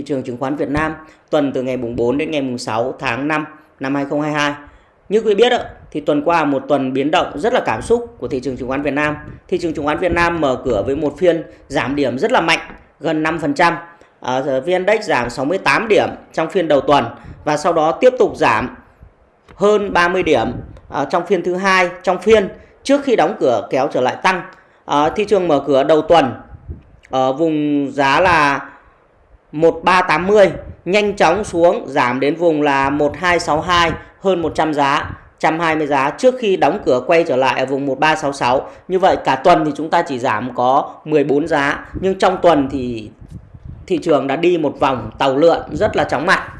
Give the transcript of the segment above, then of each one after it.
thị trường chứng khoán Việt Nam tuần từ ngày mùng 4 đến ngày mùng 6 tháng 5 năm 2022. Như quý biết thì tuần qua một tuần biến động rất là cảm xúc của thị trường chứng khoán Việt Nam. Thị trường chứng khoán Việt Nam mở cửa với một phiên giảm điểm rất là mạnh, gần 5%. À, ờ, VN Index giảm 68 điểm trong phiên đầu tuần và sau đó tiếp tục giảm hơn 30 điểm à, trong phiên thứ hai trong phiên trước khi đóng cửa kéo trở lại tăng. À, thị trường mở cửa đầu tuần ở vùng giá là 1380 nhanh chóng xuống giảm đến vùng là 1262 hơn 100 giá 120 giá trước khi đóng cửa quay trở lại ở vùng 1366 như vậy cả tuần thì chúng ta chỉ giảm có 14 giá nhưng trong tuần thì thị trường đã đi một vòng tàu lượn rất là chóng mặt.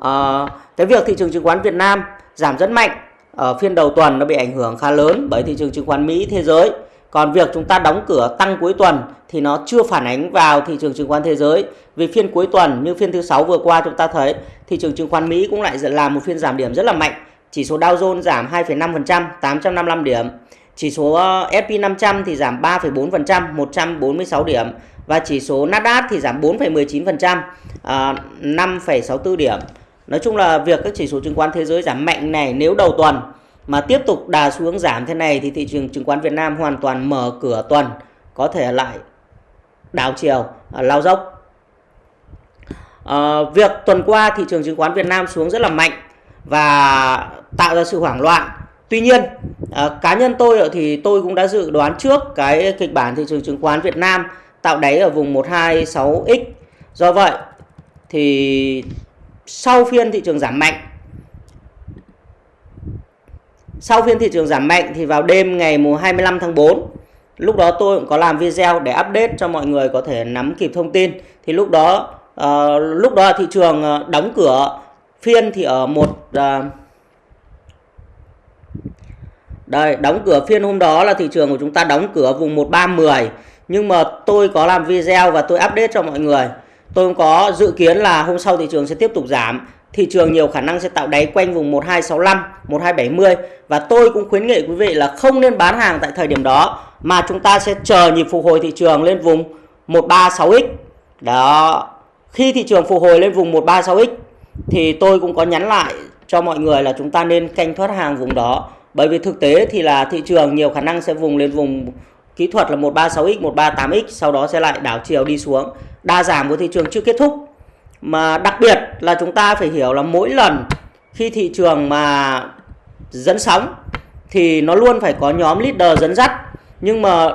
À, cái việc thị trường chứng khoán Việt Nam giảm rất mạnh ở phiên đầu tuần nó bị ảnh hưởng khá lớn bởi thị trường chứng khoán Mỹ thế giới còn việc chúng ta đóng cửa tăng cuối tuần thì nó chưa phản ánh vào thị trường chứng khoán thế giới. Vì phiên cuối tuần như phiên thứ sáu vừa qua chúng ta thấy thị trường chứng khoán Mỹ cũng lại làm một phiên giảm điểm rất là mạnh. Chỉ số Dow Jones giảm 2,5%, 855 điểm. Chỉ số ờ, S&P 500 thì giảm 3,4%, 146 điểm và chỉ số Nasdaq thì giảm 4,19%, 5,64 ờ, điểm. Nói chung là việc các chỉ số chứng khoán thế giới giảm mạnh này nếu đầu tuần mà tiếp tục đà xuống giảm thế này thì thị trường chứng khoán Việt Nam hoàn toàn mở cửa tuần có thể lại đảo chiều à, lao dốc. À, việc tuần qua thị trường chứng khoán Việt Nam xuống rất là mạnh và tạo ra sự hoảng loạn. Tuy nhiên à, cá nhân tôi thì tôi cũng đã dự đoán trước cái kịch bản thị trường chứng khoán Việt Nam tạo đáy ở vùng 126x do vậy thì sau phiên thị trường giảm mạnh sau phiên thị trường giảm mạnh thì vào đêm ngày 25 tháng 4 lúc đó tôi cũng có làm video để update cho mọi người có thể nắm kịp thông tin. Thì lúc đó uh, lúc đó thị trường ờ, đóng cửa phiên thì ở một uh, đây đóng cửa phiên hôm đó là thị trường của chúng ta đóng cửa vùng 1310 nhưng mà tôi có làm video và tôi update cho mọi người. Tôi có dự kiến là hôm sau thị trường sẽ tiếp tục giảm thị trường nhiều khả năng sẽ tạo đáy quanh vùng 1265, 1270 và tôi cũng khuyến nghị quý vị là không nên bán hàng tại thời điểm đó mà chúng ta sẽ chờ nhịp phục hồi thị trường lên vùng 136x. Đó. Khi thị trường phục hồi lên vùng 136x thì tôi cũng có nhắn lại cho mọi người là chúng ta nên canh thoát hàng vùng đó. Bởi vì thực tế thì là thị trường nhiều khả năng sẽ vùng lên vùng kỹ thuật là 136x, 138x sau đó sẽ lại đảo chiều đi xuống. Đa giảm của thị trường chưa kết thúc mà đặc biệt là chúng ta phải hiểu là mỗi lần khi thị trường mà dẫn sóng thì nó luôn phải có nhóm leader dẫn dắt. Nhưng mà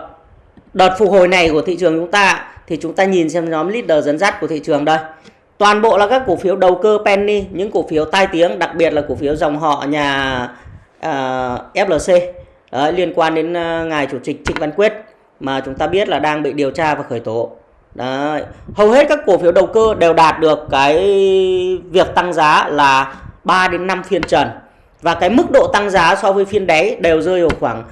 đợt phục hồi này của thị trường chúng ta thì chúng ta nhìn xem nhóm leader dẫn dắt của thị trường đây. Toàn bộ là các cổ phiếu đầu cơ penny những cổ phiếu tai tiếng đặc biệt là cổ phiếu dòng họ nhà à, uh, FLC Đấy, liên quan đến uh, ngài chủ tịch Trịnh Văn Quyết mà chúng ta biết là đang bị điều tra và khởi tố. Đấy. Hầu hết các cổ phiếu đầu cơ đều đạt được cái việc tăng giá là 3 đến 5 phiên trần. Và cái mức độ tăng giá so với phiên đáy đều rơi vào khoảng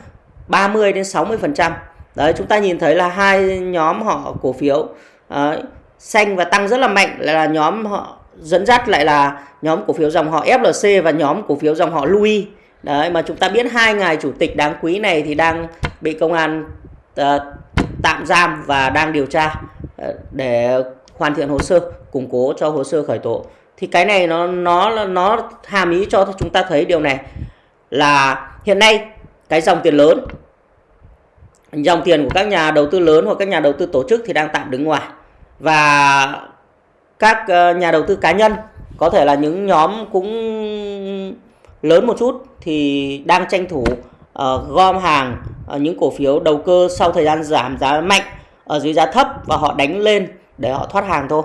30 đến 60%. Đấy, chúng ta nhìn thấy là hai nhóm họ cổ phiếu đấy, xanh và tăng rất là mạnh là nhóm họ dẫn dắt lại là nhóm cổ phiếu dòng họ FLC và nhóm cổ phiếu dòng họ Louis. Đấy mà chúng ta biết hai ngài chủ tịch đáng quý này thì đang bị công an uh, tạm giam và đang điều tra để hoàn thiện hồ sơ củng cố cho hồ sơ khởi tố. Thì cái này nó nó nó hàm ý cho chúng ta thấy điều này là hiện nay cái dòng tiền lớn dòng tiền của các nhà đầu tư lớn hoặc các nhà đầu tư tổ chức thì đang tạm đứng ngoài. Và các ờ, nhà đầu tư cá nhân có thể là những nhóm cũng lớn một chút thì đang tranh thủ uh, gom hàng uh, những cổ phiếu đầu cơ sau thời gian giảm giá mạnh ở dưới giá thấp và họ đánh lên để họ thoát hàng thôi.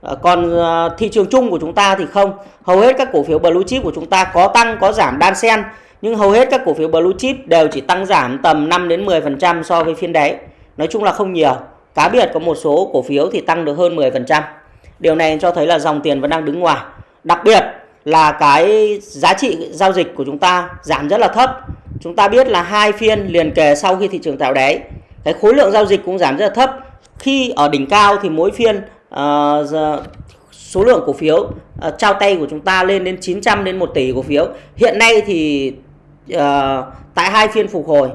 Ờ, còn ờ, thị trường chung của chúng ta thì không. Hầu hết các cổ phiếu blue chip của chúng ta có tăng, có giảm đan xen, nhưng hầu hết các cổ phiếu blue chip đều chỉ tăng giảm tầm 5 đến 10% so với phiên đáy nói chung là không nhiều. Cá biệt có một số cổ phiếu thì tăng được hơn 10% điều này cho thấy là dòng tiền vẫn đang đứng ngoài. Đặc biệt là cái giá trị giao dịch của chúng ta giảm rất là thấp. Chúng ta biết là hai phiên liền kề sau khi thị trường tạo đáy cái khối lượng giao dịch cũng giảm rất là thấp khi ở đỉnh cao thì mỗi phiên uh, số lượng cổ phiếu uh, trao tay của chúng ta lên đến 900 đến 1 tỷ cổ phiếu hiện nay thì uh, tại hai phiên phục hồi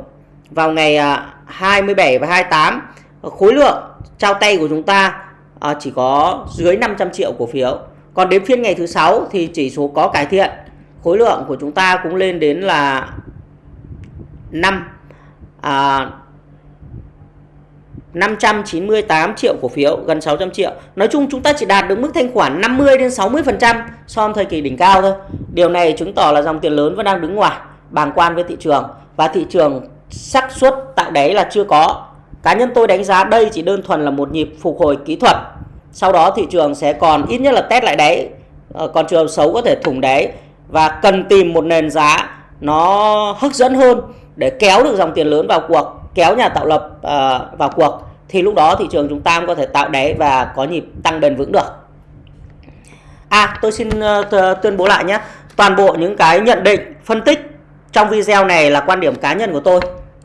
vào ngày uh, 27 và 28 khối lượng trao tay của chúng ta uh, chỉ có dưới 500 triệu cổ phiếu. Còn đến phiên ngày thứ sáu thì chỉ số có cải thiện. Khối lượng của chúng ta cũng lên đến là 5 uh, à, 598 triệu cổ phiếu, gần 600 triệu. Nói chung chúng ta chỉ đạt được mức thanh khoản 50 đến 60% so với thời kỳ đỉnh cao thôi. Điều này chứng tỏ là dòng tiền lớn vẫn đang đứng ngoài, bàng quan với thị trường và thị trường xác suất tạo đáy là chưa có. Cá nhân tôi đánh giá đây chỉ đơn thuần là một nhịp phục hồi kỹ thuật. Sau đó thị trường sẽ còn ít nhất là test lại đáy, ờ, còn trường xấu có thể thủng đáy và cần tìm một nền giá nó hấp dẫn hơn để kéo được dòng tiền lớn vào cuộc kéo nhà tạo lập uh, vào cuộc thì lúc đó thị trường chúng ta có thể tạo đáy và có nhịp tăng bền vững được. À tôi xin uh, tuyên bố lại nhé. Toàn bộ những cái nhận định, phân tích trong video này là quan điểm cá nhân của tôi.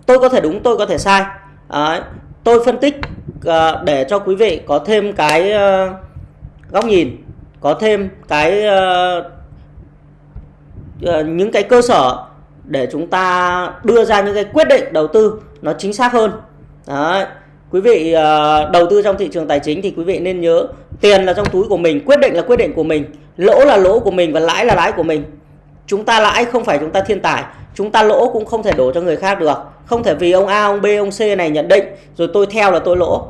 Tôi có thể đúng, tôi có thể sai. Đấy, tôi phân tích uh, để cho quý vị có thêm cái uh, góc nhìn, có thêm cái uh, uh, những cái cơ sở để chúng ta đưa ra những cái quyết định đầu tư nó chính xác hơn. Đấy. quý vị uh, đầu tư trong thị trường tài chính thì quý vị nên nhớ tiền là trong túi của mình quyết định là quyết định của mình lỗ là lỗ của mình và lãi là lãi của mình. Chúng ta lãi không phải chúng ta thiên tài chúng ta lỗ cũng không thể đổ cho người khác được. Không thể vì ông A ông B ông C này nhận định rồi tôi theo là tôi lỗ.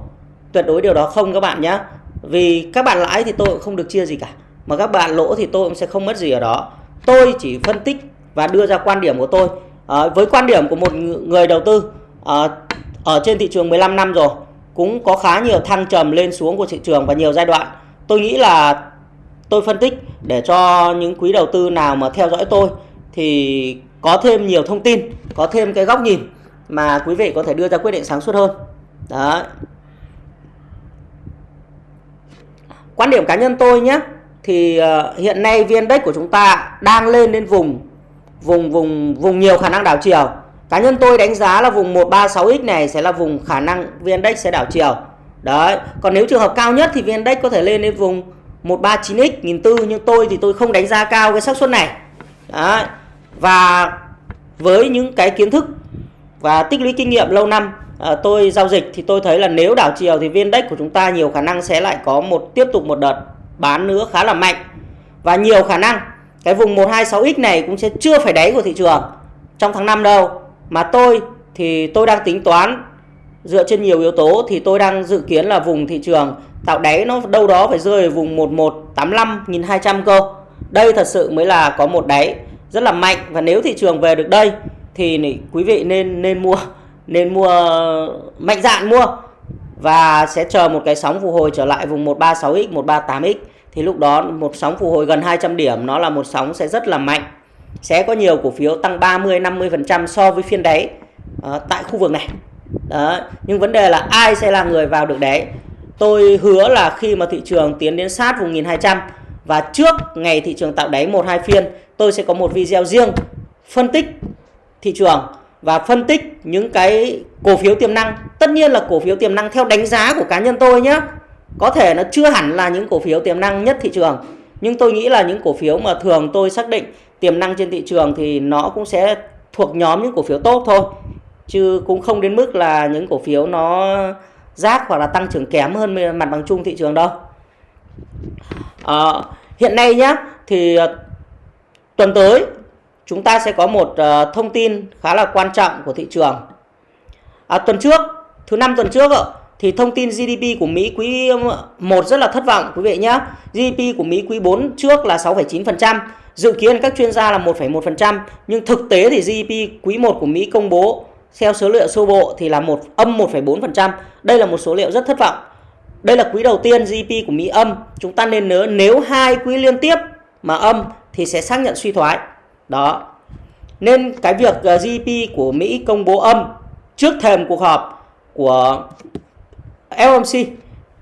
Tuyệt đối điều đó không các bạn nhé vì các bạn lãi thì tôi cũng không được chia gì cả mà các bạn lỗ thì tôi cũng sẽ không mất gì ở đó. Tôi chỉ phân tích và đưa ra quan điểm của tôi. À, với quan điểm của một người đầu tư à, ở trên thị trường 15 năm rồi cũng có khá nhiều thăng trầm lên xuống của thị trường và nhiều giai đoạn. Tôi nghĩ là tôi phân tích để cho những quý đầu tư nào mà theo dõi tôi thì có thêm nhiều thông tin có thêm cái góc nhìn mà quý vị có thể đưa ra quyết định sáng suốt hơn. Đó quan điểm cá nhân tôi nhé thì ờ, hiện nay viên index của chúng ta đang lên đến vùng vùng vùng vùng nhiều khả năng đảo chiều cá nhân tôi đánh giá là vùng 136x này sẽ là vùng khả năng vn index sẽ đảo chiều. Đấy còn nếu trường hợp cao nhất thì vn index có thể lên đến vùng 139x 1004 nhưng tôi thì tôi không đánh giá cao cái xác suất này. Đấy và với những cái kiến thức và tích lũy kinh nghiệm lâu năm à, tôi giao dịch thì tôi thấy là nếu đảo chiều thì vn index của chúng ta nhiều khả năng sẽ lại có một tiếp tục một đợt bán nữa khá là mạnh. Và nhiều khả năng cái vùng 126x này cũng sẽ chưa phải đáy của thị trường trong tháng 5 đâu mà tôi thì tôi đang tính toán, dựa trên nhiều yếu tố thì tôi đang dự kiến là vùng thị trường tạo đáy nó đâu đó phải rơi ở vùng 1185 200 cơ. Đây thật sự mới là có một đáy rất là mạnh. Và nếu thị trường về được đây thì quý vị nên nên mua nên mua, mạnh dạn mua. Và sẽ chờ một cái sóng phục hồi trở lại vùng 136x 138x thì lúc đó một sóng phục hồi gần 200 điểm, nó là một sóng sẽ rất là mạnh sẽ có nhiều cổ phiếu tăng 30 50% so với phiên đáy uh, tại khu vực này. Đó nhưng vấn đề là ai sẽ là người vào được đáy? Tôi hứa là khi mà thị trường tiến đến sát vùng 1200 và trước ngày thị trường tạo đáy một hai phiên tôi sẽ có một video riêng phân tích thị trường và phân tích những cái cổ phiếu tiềm năng. Tất nhiên là cổ phiếu tiềm năng theo đánh giá của cá nhân tôi nhé có thể nó chưa hẳn là những cổ phiếu tiềm năng nhất thị trường nhưng tôi nghĩ là những cổ phiếu mà thường tôi xác định tiềm năng trên thị trường thì nó cũng sẽ thuộc nhóm những cổ phiếu tốt thôi. Chứ cũng không đến mức là những cổ phiếu nó rác hoặc là tăng trưởng kém hơn mặt bằng chung thị trường đâu. À, hiện nay nhá thì ờ, tuần tới chúng ta sẽ có một uh, thông tin khá là quan trọng của thị trường. À, tuần trước thứ năm tuần trước thì thông tin GDP của Mỹ quý 1 rất là thất vọng quý vị nhé. GDP của Mỹ quý 4 trước là 6,9%, dự kiến các chuyên gia là 1,1%, nhưng thực tế thì GDP quý 1 của Mỹ công bố theo số liệu sơ bộ thì là một âm 1,4%. Đây là một số liệu rất thất vọng. Đây là quý đầu tiên GDP của Mỹ âm. Chúng ta nên nhớ nếu hai quý liên tiếp mà âm thì sẽ xác nhận suy thoái. Đó. Nên cái việc ờ, GDP của Mỹ công bố âm trước thềm cuộc họp của FOMC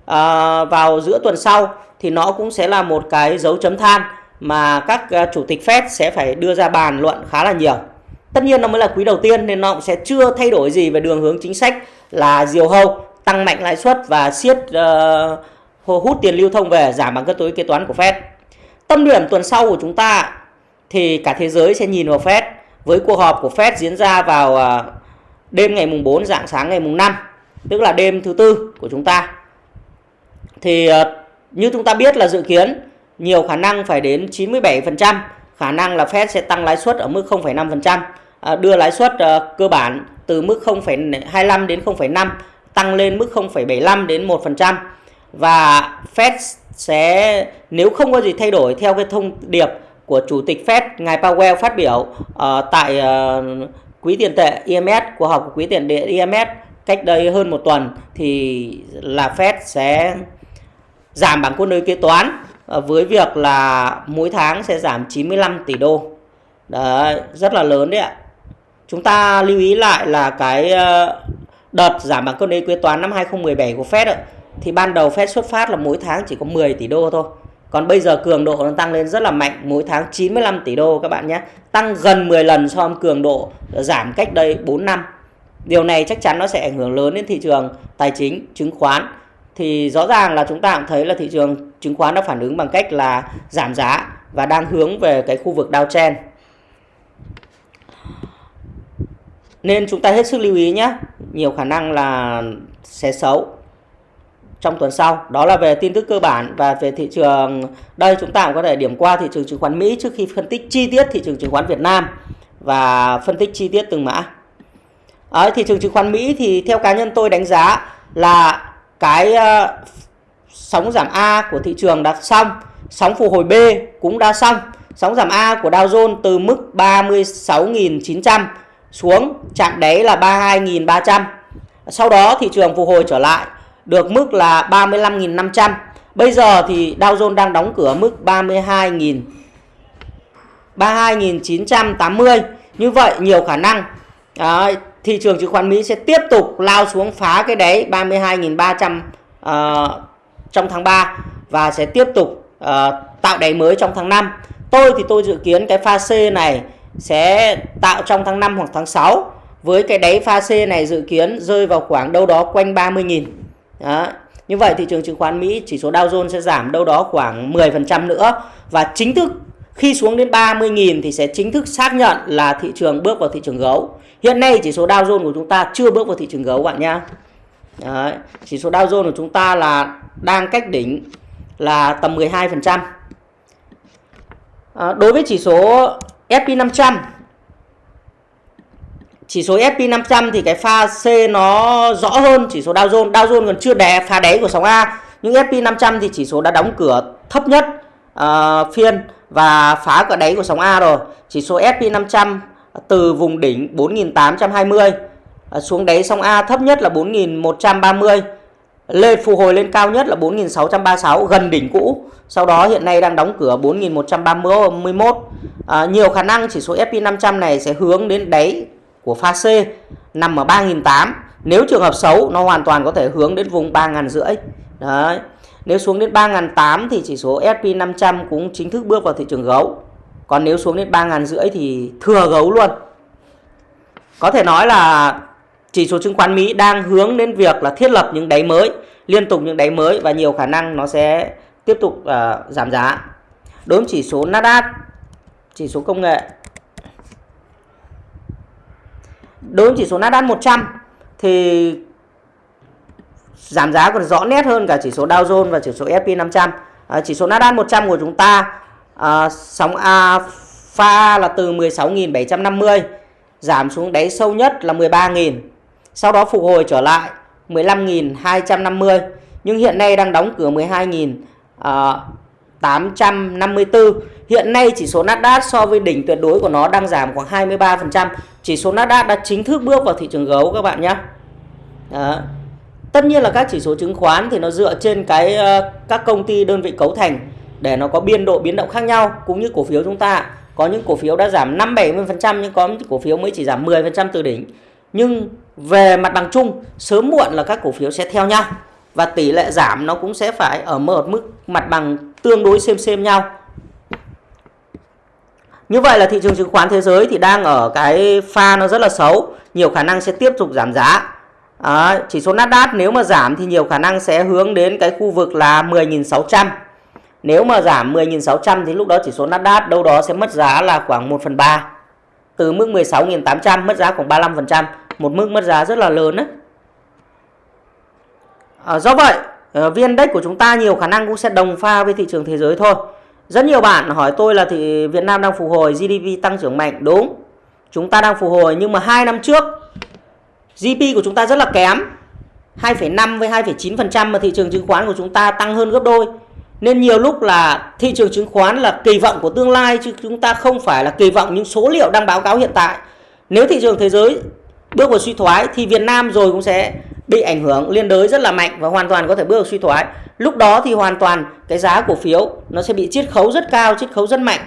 à, vào giữa tuần sau thì nó cũng sẽ là một cái dấu chấm than mà các ờ, chủ tịch Fed sẽ phải đưa ra bàn luận khá là nhiều. Tất nhiên nó mới là quý đầu tiên nên nó cũng sẽ chưa thay đổi gì về đường hướng chính sách là diều hâu, tăng mạnh lãi suất và siết uh, hút tiền lưu thông về giảm bằng cân đối kế toán của Fed. Tâm điểm tuần sau của chúng ta thì cả thế giới sẽ nhìn vào Fed với cuộc họp của Fed diễn ra vào uh, đêm ngày mùng 4 dạng sáng ngày mùng 5 tức là đêm thứ tư của chúng ta thì uh, như chúng ta biết là dự kiến nhiều khả năng phải đến 97% khả năng là Fed sẽ tăng lãi suất ở mức 0,5%, à, đưa lãi suất ờ, cơ bản từ mức 0,25 đến 0,5 tăng lên mức 0,75 đến 1% và Fed sẽ nếu không có gì thay đổi theo cái thông điệp của chủ tịch Fed ngài Powell phát biểu uh, tại uh, quỹ tiền tệ IMF của họp của quỹ tiền tệ IMF cách đây hơn một tuần thì là Fed sẽ giảm bảng quân đối kế toán. Ờ, với việc là mỗi tháng sẽ giảm 95 tỷ đô. Đấy, rất là lớn đấy ạ. Chúng ta lưu ý lại là cái ờ, đợt giảm bảng cân đối kế toán năm 2017 của Fed ấy, thì ban đầu Fed xuất phát là mỗi tháng chỉ có 10 tỷ đô thôi. Còn bây giờ cường độ nó tăng lên rất là mạnh, mỗi tháng 95 tỷ đô các bạn nhé. Tăng gần 10 lần so với cường độ giảm cách đây 4 năm. Điều này chắc chắn nó sẽ ảnh hưởng lớn đến thị trường tài chính, chứng khoán. Thì rõ ràng là chúng ta cũng thấy là thị trường chứng khoán đã phản ứng bằng cách là giảm giá và đang hướng về cái khu vực downtrend. Nên chúng ta hết sức lưu ý nhé. Nhiều khả năng là sẽ xấu trong tuần sau. Đó là về tin tức cơ bản và về thị trường. Đây chúng ta cũng có thể điểm qua thị trường chứng khoán Mỹ trước khi phân tích chi tiết thị trường chứng khoán Việt Nam và phân tích chi tiết từng mã. Ở thị trường chứng khoán Mỹ thì theo cá nhân tôi đánh giá là cái uh, sóng giảm A của thị trường đã xong, sóng phục hồi B cũng đã xong. Sóng giảm A của Dow Jones từ mức 36.900 xuống chạm đáy là 32.300. Sau đó thị trường phục hồi trở lại được mức là 35.500. Bây giờ thì Dow Jones đang đóng cửa mức 32.000 32.980. Như vậy nhiều khả năng à, thị trường chứng khoán Mỹ sẽ tiếp tục lao xuống phá cái đáy 32.300 uh, ờ, trong tháng 3 và sẽ tiếp tục uh, tạo đáy mới trong tháng 5. Tôi thì tôi dự kiến cái pha C này sẽ tạo trong tháng 5 hoặc tháng 6 với cái đáy pha C này dự kiến rơi vào khoảng đâu đó quanh 30.000 đó. Như vậy thị trường chứng khoán Mỹ chỉ số Dow Jones sẽ giảm đâu đó khoảng 10% nữa và chính thức khi xuống đến 30.000 thì sẽ chính thức xác nhận là thị trường bước vào thị trường gấu. Hiện nay chỉ số Dow Jones của chúng ta chưa bước vào thị trường gấu bạn nhá. Đấy. Chỉ số Dow Jones của chúng ta là đang cách đỉnh là tầm 12%. À, ờ, đối với chỉ số SP500 chỉ số SP500 thì cái pha C nó rõ hơn chỉ số Dow Jones. Dow Jones còn chưa đè phá đáy của sóng A. Nhưng SP500 thì chỉ số đã đóng cửa thấp nhất uh, phiên và phá cả đáy của sóng A rồi. Chỉ số SP500 từ vùng đỉnh 4820 ờ, xuống đáy sóng A thấp nhất là 4130 lên phục hồi lên cao nhất là 4636 gần đỉnh cũ. Sau đó hiện nay đang đóng cửa 4131. À, ờ, nhiều khả năng chỉ số SP500 này sẽ hướng đến đáy của pha C nằm ở 3.800. Nếu trường hợp xấu nó hoàn toàn có thể hướng đến vùng 3.500. Đấy. Nếu xuống đến 3.800 thì chỉ số SP500 cũng chính thức bước vào thị trường gấu. Còn nếu xuống đến 3.500 thì thừa gấu luôn. Có thể nói là chỉ số chứng khoán Mỹ đang hướng đến việc là thiết lập những đáy mới, liên tục những đáy mới và nhiều khả năng nó sẽ tiếp tục uh, giảm giá. Đối với chỉ số Nasdaq, chỉ số công nghệ đối với chỉ số Nasdaq 100 thì giảm giá còn rõ nét hơn cả chỉ số Dow Jones và chỉ số S&P 500. À, chỉ số Nasdaq 100 của chúng ta à, sóng alpha là từ 16.750 giảm xuống đáy sâu nhất là 13.000. Sau đó phục hồi trở lại 15.250 nhưng hiện nay đang đóng cửa 12.854 à, Hiện nay chỉ số Nasdaq so với đỉnh tuyệt đối của nó đang giảm khoảng 23%. Chỉ số Nasdaq đã chính thức bước vào thị trường gấu các bạn nhé. Đó. Tất nhiên là các chỉ số chứng khoán thì nó dựa trên cái ờ, các công ty đơn vị cấu thành để nó có biên độ biến động khác nhau cũng như cổ phiếu chúng ta. Có những cổ phiếu đã giảm 5 70% nhưng có những cổ phiếu mới chỉ giảm 10% từ đỉnh. Nhưng về mặt bằng chung, sớm muộn là các cổ phiếu sẽ theo nhau và tỷ lệ giảm nó cũng sẽ phải ở một mức mặt bằng tương đối xem xem nhau như vậy là thị trường chứng khoán thế giới thì đang ở cái pha nó rất là xấu nhiều khả năng sẽ tiếp tục giảm giá à, chỉ số Nasdaq nếu mà giảm thì nhiều khả năng sẽ hướng đến cái khu vực là 10.600 nếu mà giảm 10.600 thì lúc đó chỉ số Nasdaq đâu đó sẽ mất giá là khoảng 1 phần 3 từ mức 16.800 mất giá khoảng 35% một mức mất giá rất là lớn đấy à, do vậy ờ, viên đất Index của chúng ta nhiều khả năng cũng sẽ đồng pha với thị trường thế giới thôi. Rất nhiều bạn hỏi tôi là thì Việt Nam đang phục hồi, GDP tăng trưởng mạnh. Đúng, chúng ta đang phục hồi nhưng mà hai năm trước GDP của chúng ta rất là kém. 2,5 với 2,9% mà thị trường chứng khoán của chúng ta tăng hơn gấp đôi. Nên nhiều lúc là thị trường chứng khoán là kỳ vọng của tương lai chứ chúng ta không phải là kỳ vọng những số liệu đang báo cáo hiện tại. Nếu thị trường thế giới bước vào suy thoái thì Việt Nam rồi cũng sẽ bị ảnh hưởng liên đới rất là mạnh và hoàn toàn có thể bước vào suy thoái. Lúc đó thì hoàn toàn cái giá cổ phiếu nó sẽ bị chiết khấu rất cao, chiết khấu rất mạnh.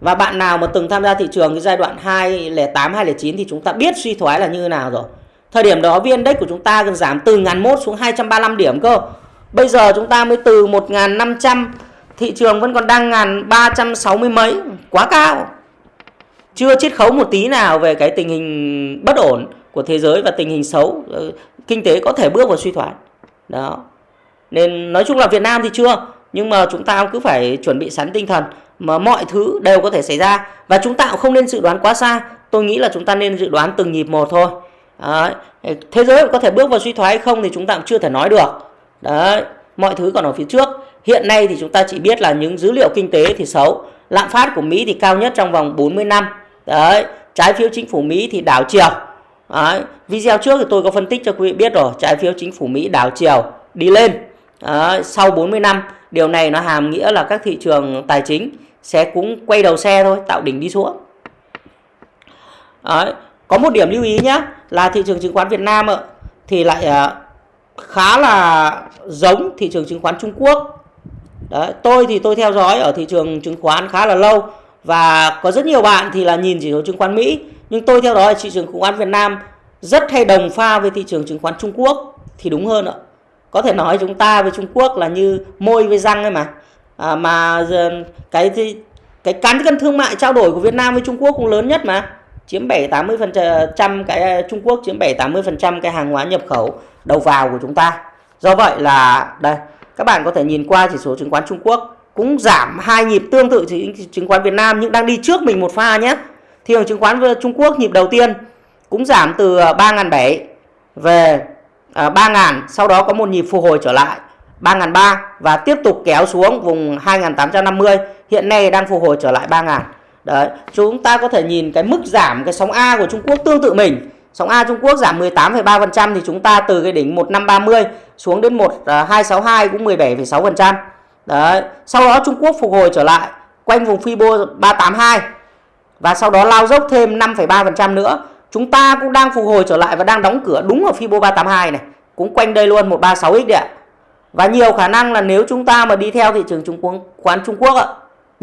Và bạn nào mà từng tham gia thị trường cái giai đoạn 2008, 2009 thì chúng ta biết suy thoái là như thế nào rồi. Thời điểm đó VN Index của chúng ta gần giảm từ 1001 xuống 235 điểm cơ. Bây giờ chúng ta mới từ 1500 thị trường vẫn còn đang ngàn 360 mấy, quá cao. Chưa chiết khấu một tí nào về cái tình hình bất ổn của thế giới và tình hình xấu ờ, kinh tế có thể bước vào suy thoái. Đó. Nên nói chung là Việt Nam thì chưa, nhưng mà chúng ta cứ phải chuẩn bị sẵn tinh thần mà mọi thứ đều có thể xảy ra và chúng ta cũng không nên dự đoán quá xa. Tôi nghĩ là chúng ta nên dự đoán từng nhịp một thôi. Đấy. Thế giới có thể bước vào suy thoái hay không thì chúng ta cũng chưa thể nói được. Đấy, mọi thứ còn ở phía trước. Hiện nay thì chúng ta chỉ biết là những dữ liệu kinh tế thì xấu. Lạm phát của Mỹ thì cao nhất trong vòng 40 năm. Đấy, trái phiếu chính phủ Mỹ thì đảo chiều. Đấy, video trước thì tôi có phân tích cho quý vị biết rồi, trái phiếu chính phủ Mỹ đảo chiều đi lên. Đấy, sau 40 năm, điều này nó hàm nghĩa là các thị trường tài chính sẽ cũng quay đầu xe thôi, tạo đỉnh đi xuống. Đấy, có một điểm lưu ý nhé là thị trường chứng khoán Việt Nam thì lại à, khá là giống thị trường chứng khoán Trung Quốc. Đấy, tôi thì tôi theo dõi ở thị trường chứng khoán khá là lâu và có rất nhiều bạn thì là nhìn chỉ số chứng khoán Mỹ nhưng tôi theo dõi thị trường chứng khoán Việt Nam rất hay đồng pha với thị trường chứng khoán Trung Quốc thì đúng hơn ạ. Có thể nói chúng ta với Trung Quốc là như môi với răng ấy mà. À, mà cái cái cán cân thương mại trao đổi của Việt Nam với Trung Quốc cũng lớn nhất mà chiếm 7 80% ờ, cái ờ, Trung Quốc chiếm 7 80% cái hàng hóa nhập khẩu đầu vào của chúng ta. Do vậy là, đây, các bạn có thể nhìn qua chỉ số chứng khoán Trung Quốc cũng giảm hai nhịp tương tự chứng khoán Việt Nam nhưng đang đi trước mình một pha nhé. Thị trường chứng khoán ờ, Trung Quốc nhịp đầu tiên cũng giảm từ 3.700 về 3.000 sau đó có một nhịp phục hồi trở lại 3.300 và tiếp tục kéo xuống vùng 2.850 hiện nay đang phục hồi trở lại 3.000 Đấy, chúng ta có thể nhìn cái mức giảm cái sóng A của Trung Quốc tương tự mình. Sóng A Trung Quốc giảm 18,3% thì chúng ta từ cái đỉnh 1530 xuống đến 1262 à, cũng 17,6%. Đấy, sau đó Trung Quốc phục hồi trở lại quanh vùng Fibo 382 và sau đó lao dốc thêm 5,3% nữa. Chúng ta cũng đang phục hồi trở lại và đang đóng cửa đúng ở Fibo 382 này, cũng quanh đây luôn 136x đấy ạ. Và nhiều khả năng là nếu chúng ta mà đi theo thị trường chứng khoán Trung Quốc ạ,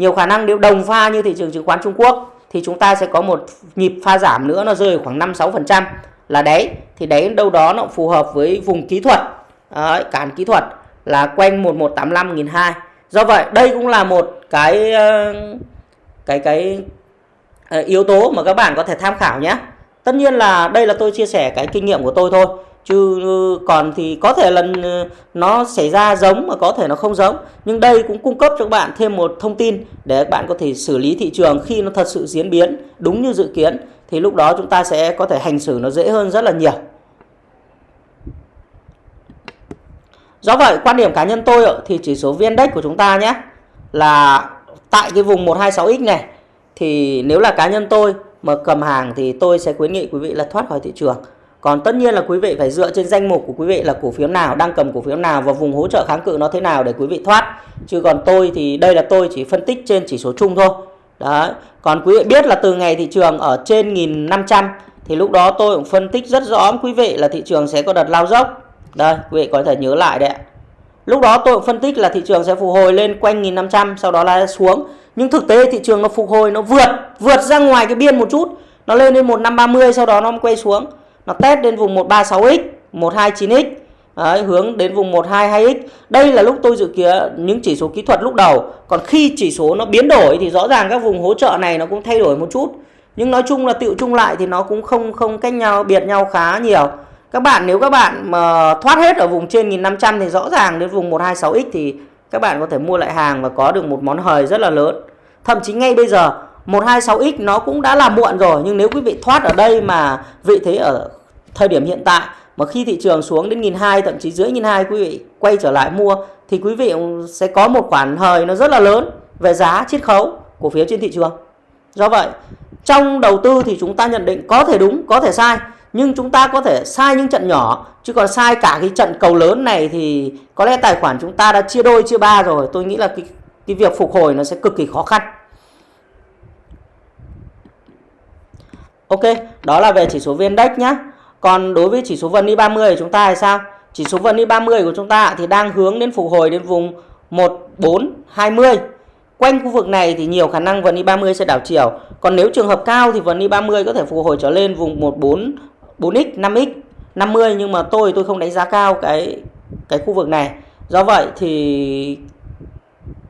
nhiều khả năng nếu đồng pha như thị trường chứng khoán Trung Quốc thì chúng ta sẽ có một nhịp pha giảm nữa nó rơi khoảng 5-6% là đấy thì đấy đâu đó nó phù hợp với vùng kỹ thuật. Đấy, cản kỹ thuật là quanh 1185 1002 do vậy đây cũng là một cái ờ, cái cái ờ, yếu tố mà các bạn có thể tham khảo nhé. Tất nhiên là đây là tôi chia sẻ cái kinh nghiệm của tôi thôi chứ ừ, còn thì có thể là ừ, nó xảy ra giống mà có thể nó không giống. Nhưng đây cũng cung cấp cho các bạn thêm một thông tin để các bạn có thể xử lý thị trường khi nó thật sự diễn biến đúng như dự kiến. Thì lúc đó chúng ta sẽ có thể hành xử nó dễ hơn rất là nhiều. Do vậy, quan điểm cá nhân tôi thì chỉ số VN Index của chúng ta nhé, là tại cái vùng 126x này. Thì nếu là cá nhân tôi mà cầm hàng thì tôi sẽ khuyến nghị quý vị là thoát khỏi thị trường còn tất nhiên là quý vị phải dựa trên danh mục của quý vị là cổ phiếu nào, đang cầm cổ phiếu nào và vùng hỗ trợ kháng cự nó thế nào để quý vị thoát. Chứ còn tôi thì đây là tôi chỉ phân tích trên chỉ số chung thôi. Đấy. Còn quý vị biết là từ ngày thị trường ở trên 1500 thì lúc đó tôi cũng phân tích rất rõ quý vị là thị trường sẽ có đợt lao dốc. Đây, quý vị có thể nhớ lại đấy Lúc đó tôi cũng phân tích là thị trường sẽ phục hồi lên quanh 1500 sau đó là xuống. Nhưng thực tế thị trường nó phục hồi nó vượt vượt ra ngoài cái biên một chút, nó lên lên 1530 sau đó nó quay xuống nó test đến vùng 136x 129x Đấy, hướng đến vùng 122x đây là lúc tôi dự kiến những chỉ số kỹ thuật lúc đầu. Còn khi chỉ số nó biến đổi thì rõ ràng các vùng hỗ trợ này nó cũng thay đổi một chút. Nhưng nói chung là tựu chung lại thì nó cũng không không cách nhau biệt nhau khá nhiều. Các bạn nếu các bạn mà thoát hết ở vùng trên 1500 thì rõ ràng đến vùng 126x thì các bạn có thể mua lại hàng và có được một món hời rất là lớn. Thậm chí ngay bây giờ 126x nó cũng đã là muộn rồi. Nhưng nếu quý vị thoát ở đây mà vị thế ở thời điểm hiện tại mà khi thị trường xuống đến nghìn hai thậm chí dưới nghìn hai quý vị quay trở lại mua thì quý vị sẽ có một khoản hời nó rất là lớn về giá chiết khấu cổ phiếu trên thị trường. Do vậy trong đầu tư thì chúng ta nhận định có thể đúng có thể sai nhưng chúng ta có thể sai những trận nhỏ chứ còn sai cả cái trận cầu lớn này thì có lẽ tài khoản chúng ta đã chia đôi chia ba rồi. Tôi nghĩ là cái cái việc phục hồi nó sẽ cực kỳ khó khăn. Ok, đó là về chỉ số VN Index nhé. Còn đối với chỉ số VN 30 của chúng ta thì sao? Chỉ số VN 30 của chúng ta thì đang hướng đến phục hồi đến vùng 1420. Quanh khu vực này thì nhiều khả năng VN 30 sẽ đảo chiều. Còn nếu trường hợp cao thì VN 30 có thể phục hồi trở lên vùng 14 4x, 5x, 50 nhưng mà tôi tôi không đánh giá cao cái cái khu vực này. Do vậy thì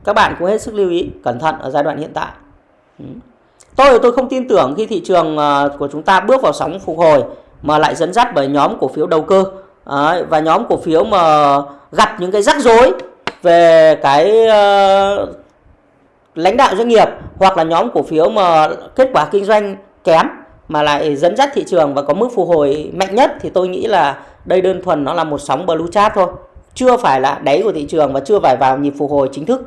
các bạn cũng hết sức lưu ý cẩn thận ở giai đoạn hiện tại. Ừ. Tôi tôi không tin tưởng khi thị trường ờ, của chúng ta bước vào sóng phục hồi mà lại dẫn dắt bởi nhóm cổ phiếu đầu cơ. Và nhóm cổ phiếu mà gặp những cái rắc rối về cái uh, lãnh đạo doanh nghiệp hoặc là nhóm cổ phiếu mà kết quả kinh doanh kém mà lại dẫn dắt thị trường và có mức phục hồi mạnh nhất thì tôi nghĩ là đây đơn thuần nó là một sóng blue chart thôi. Chưa phải là đáy của thị trường và chưa phải vào nhịp phục hồi chính thức.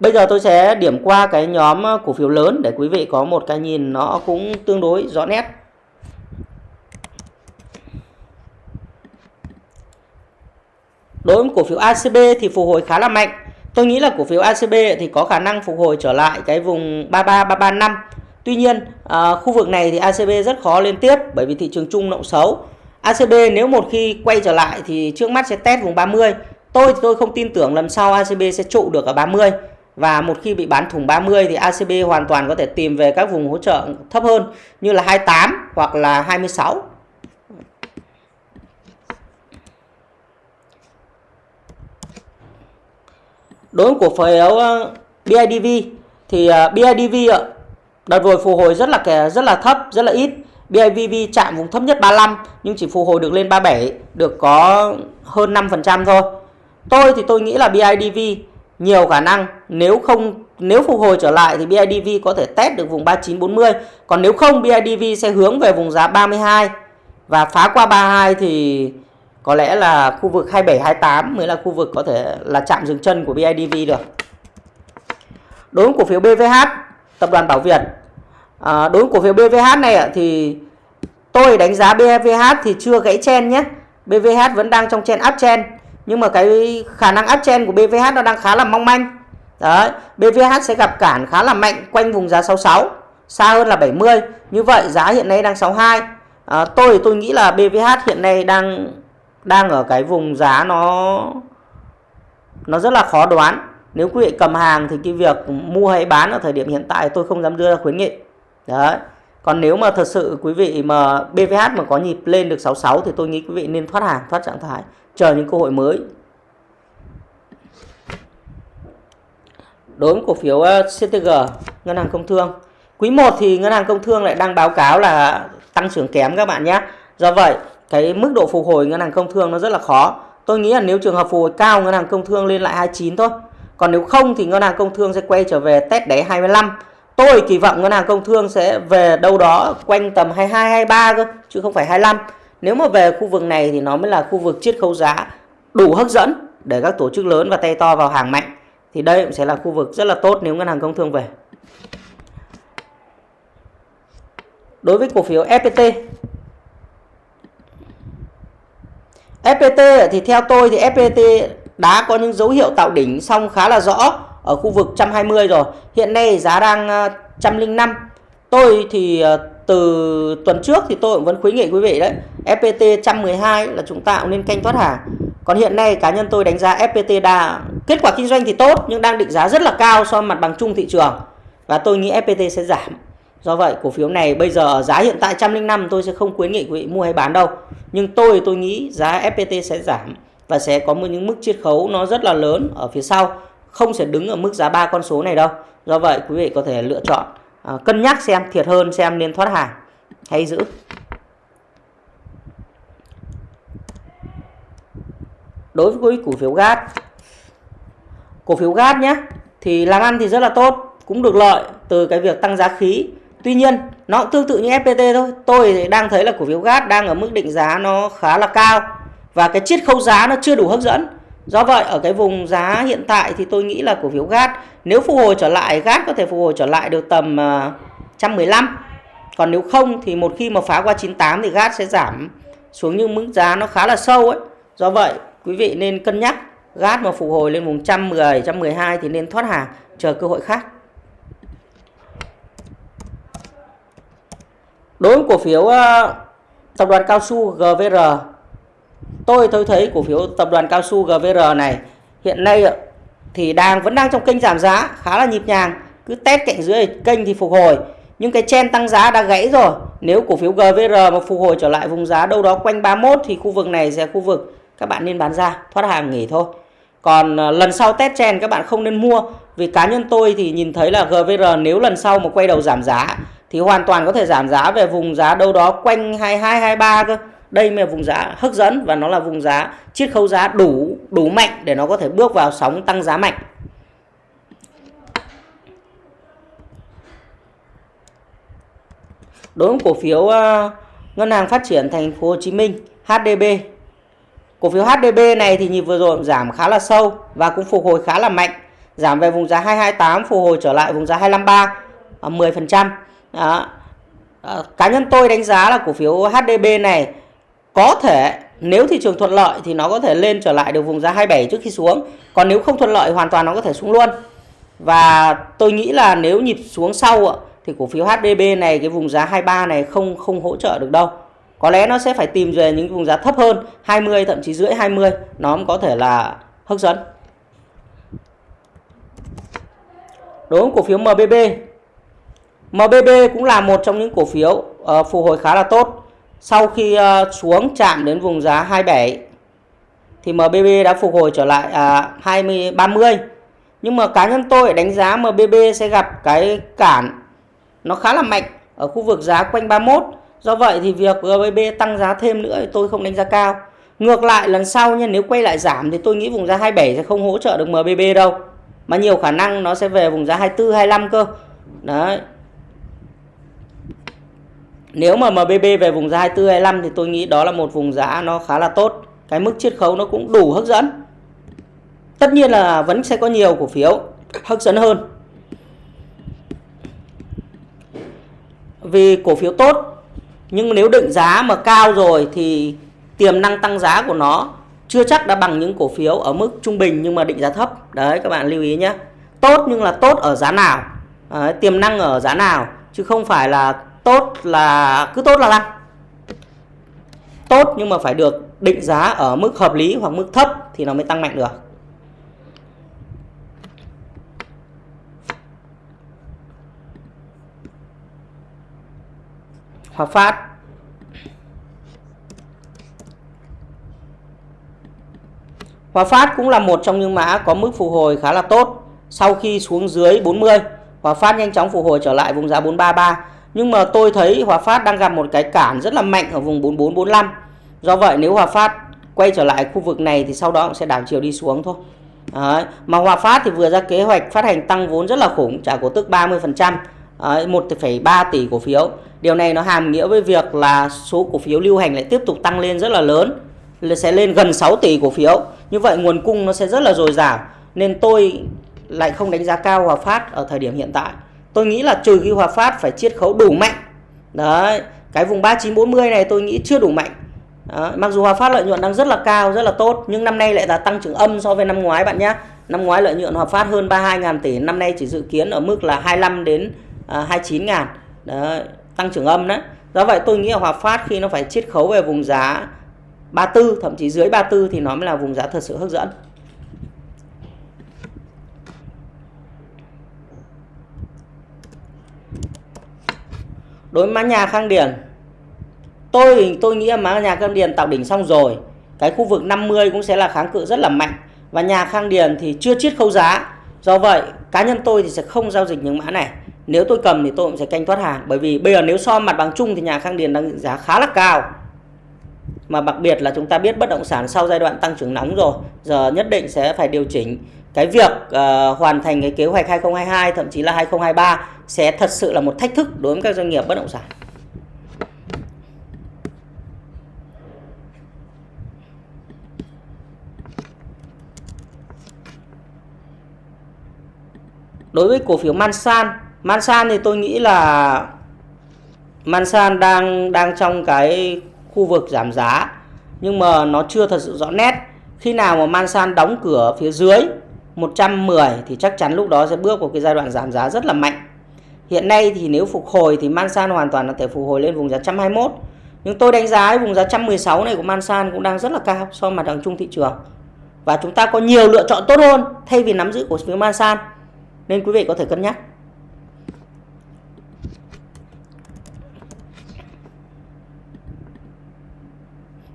Bây giờ tôi sẽ điểm qua cái nhóm ờ, cổ phiếu lớn để quý vị có một cái nhìn nó cũng tương đối rõ nét. Đối với cổ phiếu ACB thì phục hồi khá là mạnh. Tôi nghĩ là cổ phiếu ACB thì có khả năng phục hồi trở lại cái vùng 33 335. Tuy nhiên, à, khu vực này thì ACB rất khó lên tiếp bởi vì thị trường chung động xấu. ACB nếu một khi quay trở lại thì trước mắt sẽ test vùng 30. Tôi thì tôi không tin tưởng lần sau ACB sẽ trụ được ở 30 và một khi bị bán thủng 30 thì ACB hoàn toàn có thể tìm về các vùng hỗ trợ thấp hơn như là 28 hoặc là 26. Đối với cổ phiếu ờ, BIDV thì ờ, BIDV ờ, đợt vừa phục hồi rất là rất là thấp, rất là ít. BIDV chạm vùng thấp nhất 35 nhưng chỉ phục hồi được lên 37, được có hơn 5% thôi. Tôi thì tôi nghĩ là BIDV nhiều khả năng nếu không nếu phục hồi trở lại thì BIDV có thể test được vùng 3940 còn nếu không BIDV sẽ hướng về vùng giá 32 và phá qua 32 thì có lẽ là khu vực 27 28 mới là khu vực có thể là chạm dừng chân của BIDV được. Đối với cổ phiếu BVH tập đoàn Bảo Việt. À, đối với cổ phiếu BVH này thì tôi đánh giá BVH thì chưa gãy chen nhé. BVH vẫn đang trong chen uptrend nhưng mà cái khả năng áp chen của BVH nó đang khá là mong manh. Đấy BVH sẽ gặp cản khá là mạnh quanh vùng giá 66 xa hơn là 70 như vậy giá hiện nay đang 62 à, tôi tôi nghĩ là BVH hiện nay đang đang ở cái vùng giá nó nó rất là khó đoán. Nếu quý vị cầm hàng thì cái việc mua hay bán ở thời điểm hiện tại tôi không dám đưa ra khuyến nghị. Đấy còn nếu mà thật sự quý vị mà BVH mà có nhịp lên được 66 thì tôi nghĩ quý vị nên thoát hàng, thoát trạng thái, chờ những cơ hội mới. Đối với cổ phiếu ờ, CTG ngân hàng công thương. Quý 1 thì ngân hàng công thương lại đang báo cáo là tăng trưởng kém các bạn nhé. Do vậy, cái mức độ phục hồi ngân hàng công thương nó rất là khó. Tôi nghĩ là nếu trường hợp phục hồi cao, ngân hàng công thương lên lại 29 thôi. Còn nếu không thì ngân hàng công thương sẽ quay trở về test đáy 25 tôi kỳ vọng ngân hàng công thương sẽ về đâu đó quanh tầm 22 23 cơ, chứ không phải 25 nếu mà về khu vực này thì nó mới là khu vực chiết khấu giá đủ hấp dẫn để các tổ chức lớn và tay to vào hàng mạnh. Thì đây cũng sẽ là khu vực rất là tốt nếu ngân hàng công thương về. Đối với cổ phiếu FPT FPT thì theo tôi thì FPT đã có những dấu hiệu tạo đỉnh xong khá là rõ ở khu vực 120 rồi. Hiện nay giá đang à, 105. Tôi thì à, từ tuần trước thì tôi cũng vẫn khuyến nghị quý vị đấy FPT 112 là chúng ta cũng nên canh thoát hàng. Còn hiện nay cá nhân tôi đánh giá FPT đa, kết quả kinh doanh thì tốt nhưng đang định giá rất là cao so với mặt bằng chung thị trường. Và tôi nghĩ FPT sẽ giảm. Do vậy cổ phiếu này bây giờ giá hiện tại 105 tôi sẽ không khuyến nghị quý vị mua hay bán đâu. Nhưng tôi tôi nghĩ giá FPT sẽ giảm và sẽ có một những mức chiết khấu nó rất là lớn ở phía sau không sẽ đứng ở mức giá ba con số này đâu do vậy quý vị có thể lựa chọn à, cân nhắc xem thiệt hơn xem nên thoát hàng hay giữ đối với cổ phiếu gas cổ phiếu gas nhé thì làm ăn thì rất là tốt cũng được lợi từ cái việc tăng giá khí Tuy nhiên nó cũng tương tự như FPT thôi. Tôi đang thấy là cổ phiếu gas đang ở mức định giá nó khá là cao và cái chiết khấu giá nó chưa đủ hấp dẫn. Do vậy ở cái vùng giá hiện tại thì tôi nghĩ là cổ phiếu GAT nếu phục hồi trở lại GAT có thể phục hồi trở lại được tầm à, 115. Còn nếu không thì một khi mà phá qua 98 thì GAT sẽ giảm xuống những mức giá nó khá là sâu ấy. Do vậy quý vị nên cân nhắc GAT mà phục hồi lên vùng 110, 112 thì nên thoát hàng chờ cơ hội khác. Đối với cổ phiếu à, tập đoàn cao su GVR tôi tôi thấy cổ phiếu tập đoàn cao su GVR này, hiện nay thì đang, vẫn đang trong kênh giảm giá, khá là nhịp nhàng. Cứ test cạnh dưới kênh thì phục hồi. Nhưng cái chen tăng giá đã gãy rồi. Nếu cổ phiếu GVR mà phục hồi trở lại vùng giá đâu đó quanh 31 thì khu vực này sẽ khu vực. Các bạn nên bán ra, thoát hàng nghỉ thôi. Còn ờ, lần sau test chen các bạn không nên mua, vì cá nhân tôi thì nhìn thấy là GVR nếu lần sau mà quay đầu giảm giá thì hoàn toàn có thể giảm giá về vùng giá đâu đó quanh 22 23 cơ. Đây mới là vùng giá hấp dẫn và nó là vùng giá chiết khấu giá đủ đủ mạnh để nó có thể bước vào sóng tăng giá mạnh. Đối với cổ phiếu uh, Ngân hàng Phát triển Thành phố Hồ Chí Minh HDB. Cổ phiếu HDB này thì nhịp vừa rồi giảm khá là sâu và cũng phục hồi khá là mạnh. Giảm về vùng giá 228 phục hồi trở lại vùng giá 253 10%. Ờ, Đó. À, cá nhân tôi đánh giá là cổ phiếu HDB này có thể nếu thị trường thuận lợi thì nó có thể lên trở lại được vùng giá 27 trước khi xuống. Còn nếu không thuận lợi hoàn toàn nó có thể xuống luôn. Và tôi nghĩ là nếu nhịp xuống sau thì cổ phiếu HDB này cái vùng giá 23 này không không hỗ trợ được đâu. Có lẽ nó sẽ phải tìm về những vùng giá thấp hơn 20 thậm chí rưỡi 20 nó cũng có thể là hấp dẫn. Đối với cổ phiếu MBB MBB cũng là một trong những cổ phiếu uh, phục hồi khá là tốt. Sau khi ờ, xuống chạm đến vùng giá 27 thì MBB đã phục hồi trở lại à, 20 30. Nhưng mà cá nhân tôi đánh giá MBB sẽ gặp cái cản nó khá là mạnh ở khu vực giá quanh 31. Do vậy thì việc MBB tăng giá thêm nữa thì tôi không đánh giá cao. Ngược lại lần sau nha nếu quay lại giảm thì tôi nghĩ vùng giá 27 sẽ không hỗ trợ được MBB đâu. Mà nhiều khả năng nó sẽ về vùng giá 24 25 cơ. Đấy, nếu mà MBB về vùng giá 24 25 thì tôi nghĩ đó là một vùng giá nó khá là tốt. Cái mức chiết khấu nó cũng đủ hấp dẫn. Tất nhiên là vẫn sẽ có nhiều cổ phiếu hấp dẫn hơn. Vì cổ phiếu tốt nhưng nếu định giá mà cao rồi thì tiềm năng tăng giá của nó chưa chắc đã bằng những cổ phiếu ở mức trung bình nhưng mà định giá thấp. Đấy các bạn lưu ý nhé. Tốt nhưng là tốt ở giá nào? Đấy, tiềm năng ở giá nào chứ không phải là tốt là, cứ tốt là tăng tốt nhưng mà phải được định giá ở mức hợp lý hoặc mức thấp thì nó mới tăng mạnh được. Hòa Phát Hòa Phát cũng là một trong những mã có mức phục hồi khá là tốt. Sau khi xuống dưới 40 Hòa Phát nhanh chóng phục hồi trở lại vùng giá 433 nhưng mà tôi thấy Hòa Phát đang gặp một cái cản rất là mạnh ở vùng 4445. Do vậy nếu Hòa Phát quay trở lại khu vực này thì sau đó cũng sẽ đảo chiều đi xuống thôi. Đấy. Mà Hòa Phát thì vừa ra kế hoạch phát hành tăng vốn rất là khủng, trả cổ tức 30%, 1,3 tỷ cổ phiếu. Điều này nó hàm nghĩa với việc là số cổ phiếu lưu hành lại tiếp tục tăng lên rất là lớn, sẽ lên gần 6 tỷ cổ phiếu. Như vậy nguồn cung nó sẽ rất là dồi dào. Nên tôi lại không đánh giá cao Hòa Phát ở thời điểm hiện tại tôi nghĩ là trừ khi Hòa Phát phải chiết khấu đủ mạnh. Đấy cái vùng 3940 này tôi nghĩ chưa đủ mạnh. Đó. mặc dù Hòa Phát lợi nhuận đang rất là cao rất là tốt nhưng năm nay lại là tăng trưởng âm so với năm ngoái bạn nhé. Năm ngoái lợi nhuận Hòa Phát hơn 32 ngàn tỷ năm nay chỉ dự kiến ở mức là 25 đến à, 29 ngàn. Đấy, tăng trưởng âm đấy. Do vậy tôi nghĩ là Hòa Phát khi nó phải chiết khấu về vùng giá 34 thậm chí dưới 34 thì nó mới là vùng giá thật sự hấp dẫn. Đối với mã nhà khang điền, tôi tôi nghĩ mã nhà khang điền tạo đỉnh xong rồi. Cái khu vực 50 cũng sẽ là kháng cự rất là mạnh. Và nhà khang điền thì chưa chiết khấu giá. Do vậy, cá nhân tôi thì sẽ không giao dịch những mã này. Nếu tôi cầm thì tôi cũng sẽ canh thoát hàng. Bởi vì bây giờ nếu so mặt bằng chung thì nhà khang điền đang giá khá là cao. Mà đặc biệt là chúng ta biết bất động sản sau giai đoạn tăng trưởng nóng rồi, giờ nhất định sẽ phải điều chỉnh cái việc uh, hoàn thành cái kế hoạch 2022 thậm chí là 2023 sẽ thật sự là một thách thức đối với các doanh nghiệp bất động sản. Đối với cổ phiếu Mansan, Mansan thì tôi nghĩ là Mansan đang đang trong cái khu vực giảm giá nhưng mà nó chưa thật sự rõ nét. Khi nào mà Mansan đóng cửa phía dưới 110 thì chắc chắn lúc đó sẽ bước vào cái giai đoạn giảm giá rất là mạnh. Hiện nay thì nếu phục hồi thì Mansan hoàn toàn có thể phục hồi lên vùng giá 121. Nhưng tôi đánh giá vùng giá 116 này của Mansan cũng đang rất là cao so với mặt bằng chung thị trường. Và chúng ta có nhiều lựa chọn tốt hơn thay vì nắm giữ cổ phiếu Mansan. Nên quý vị có thể cân nhắc.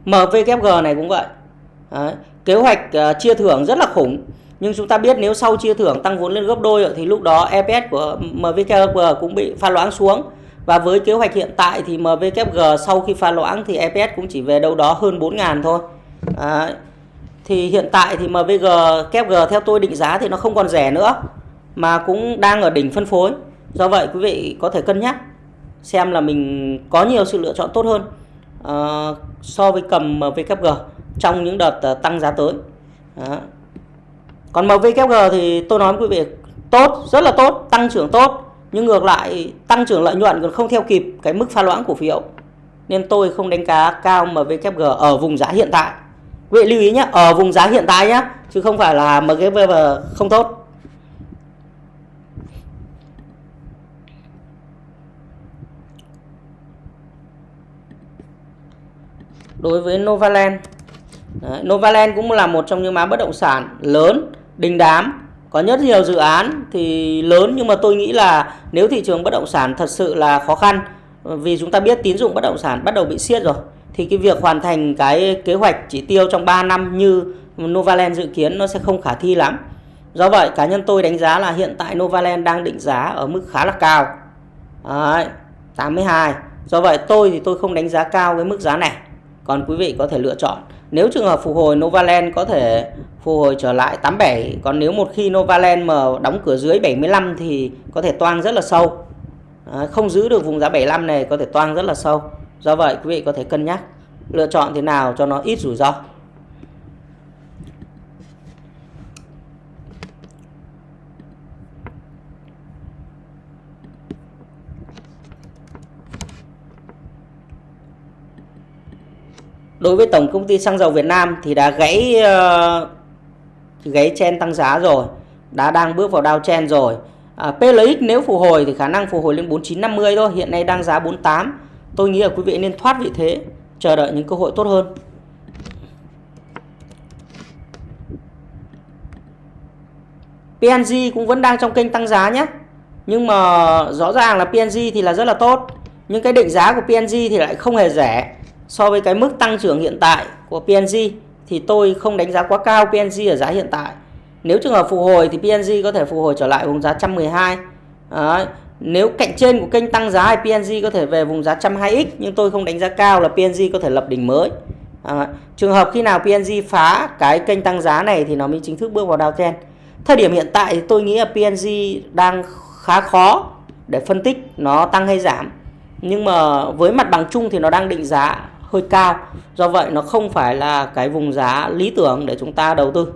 MVKG này cũng vậy. Đấy. Kế hoạch uh, chia thưởng rất là khủng. Nhưng chúng ta biết nếu sau chia thưởng tăng vốn lên gấp đôi thì lúc đó EPS của MVKG cũng bị pha loãng xuống. Và với kế hoạch hiện tại thì MVKG sau khi pha loãng thì EPS cũng chỉ về đâu đó hơn 4.000 thôi. à, Thì hiện tại thì MVG KFG theo tôi định giá thì nó không còn rẻ nữa mà cũng đang ở đỉnh phân phối. Do vậy quý vị có thể cân nhắc xem là mình có nhiều sự lựa chọn tốt hơn uh, so với cầm MVKG trong những đợt uh, tăng giá tới. Đó. Còn MVKG thì tôi nói với quý vị tốt, rất là tốt, tăng trưởng tốt. Nhưng ngược lại tăng trưởng lợi nhuận còn không theo kịp cái mức pha loãng cổ phiếu. Nên tôi không đánh giá cao MVKG ở vùng giá hiện tại. Quý vị lưu ý nhé, ở vùng giá hiện tại nhé, chứ không phải là MVKG không tốt. đối với Novaland. Đấy, Novaland cũng là một trong những mã bất động sản lớn, đình đám, có rất nhiều dự án thì lớn nhưng mà tôi nghĩ là nếu thị trường bất động sản thật sự là khó khăn vì chúng ta biết tín dụng bất động sản bắt đầu bị siết rồi thì cái việc hoàn thành cái kế hoạch chỉ tiêu trong 3 năm như Novaland dự kiến nó sẽ không khả thi lắm. Do vậy cá nhân tôi đánh giá là hiện tại Novaland đang định giá ở mức khá là cao. Đấy, 82. Do vậy tôi thì tôi không đánh giá cao cái mức giá này còn quý vị có thể lựa chọn nếu trường hợp phục hồi Novaland có thể phục hồi trở lại 87 còn nếu một khi Novaland mà đóng cửa dưới 75 thì có thể toang rất là sâu. À, không giữ được vùng giá 75 này có thể toang rất là sâu. Do vậy quý vị có thể cân nhắc lựa chọn thế nào cho nó ít rủi ro. Đối với tổng công ty xăng dầu Việt Nam thì đã gãy uh, gãy chen tăng giá rồi đã đang bước vào đao chen rồi. À, PLX nếu phục hồi thì khả năng phục hồi lên 4950 thôi hiện nay đang giá 48 tôi nghĩ là quý vị nên thoát vị thế chờ đợi những cơ hội tốt hơn. PNG cũng vẫn đang trong kênh tăng giá nhé. Nhưng mà rõ ràng là PNG thì là rất là tốt nhưng cái định giá của PNG thì lại không hề rẻ so với cái mức tăng trưởng hiện tại của PNG thì tôi không đánh giá quá cao PNG ở giá hiện tại. Nếu trường hợp phục hồi thì PNG có thể phục hồi trở lại vùng giá 112. Đấy. Nếu cạnh trên của kênh tăng giá thì PNG có thể về vùng giá 120x nhưng tôi không đánh giá cao là PNG có thể lập đỉnh mới. À, trường hợp khi nào PNG phá cái kênh tăng giá này thì nó mới chính thức bước vào downtrend. Thời điểm hiện tại thì tôi nghĩ là PNG đang khá khó để phân tích nó tăng hay giảm. Nhưng mà với mặt bằng chung thì nó đang định giá hơi cao. Do vậy nó không phải là cái vùng giá lý tưởng để chúng ta đầu tư.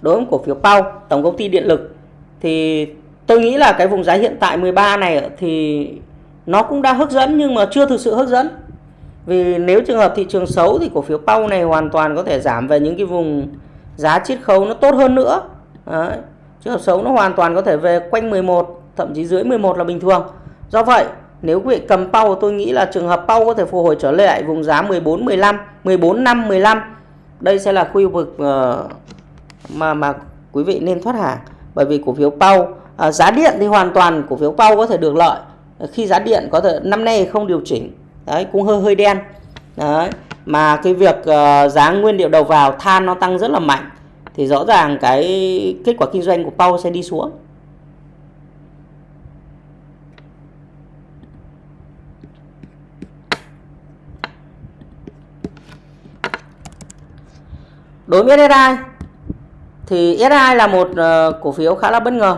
Đối với cổ phiếu Pau tổng công ty điện lực, thì tôi nghĩ là cái vùng giá hiện tại 13 này thì nó cũng đã hấp dẫn nhưng mà chưa thực sự hấp dẫn. Vì nếu trường hợp thị trường xấu thì cổ phiếu Pau này hoàn toàn có thể giảm về những cái vùng giá chiết khấu nó tốt hơn nữa. Đấy. trường hợp xấu nó hoàn toàn có thể về quanh 11 thậm chí dưới 11 là bình thường. Do vậy, nếu quý vị cầm pau tôi nghĩ là trường hợp pau có thể phục hồi trở lại vùng giá 14 15, 14 5 15. Đây sẽ là khu vực ờ, mà mà quý vị nên thoát hàng bởi vì cổ phiếu pau à, giá điện thì hoàn toàn cổ phiếu pau có thể được lợi khi giá điện có thể năm nay không điều chỉnh đấy cũng hơi hơi đen đấy mà cái việc uh, giá nguyên liệu đầu vào than nó tăng rất là mạnh thì rõ ràng cái kết quả kinh doanh của Pau sẽ đi xuống đối với SSI thì SSI là một uh, cổ phiếu khá là bất ngờ.